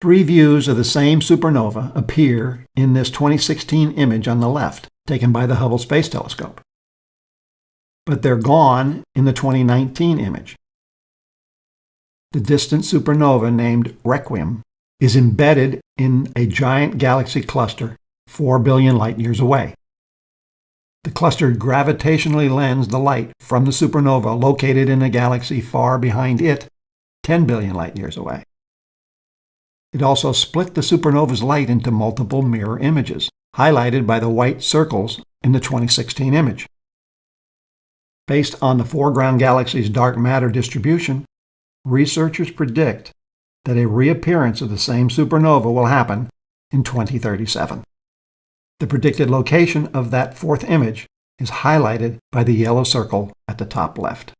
Three views of the same supernova appear in this 2016 image on the left, taken by the Hubble Space Telescope. But they're gone in the 2019 image. The distant supernova named Requiem is embedded in a giant galaxy cluster 4 billion light years away. The cluster gravitationally lensed the light from the supernova located in a galaxy far behind it 10 billion light years away. It also split the supernova's light into multiple mirror images, highlighted by the white circles in the 2016 image. Based on the foreground galaxy's dark matter distribution, researchers predict that a reappearance of the same supernova will happen in 2037. The predicted location of that fourth image is highlighted by the yellow circle at the top left.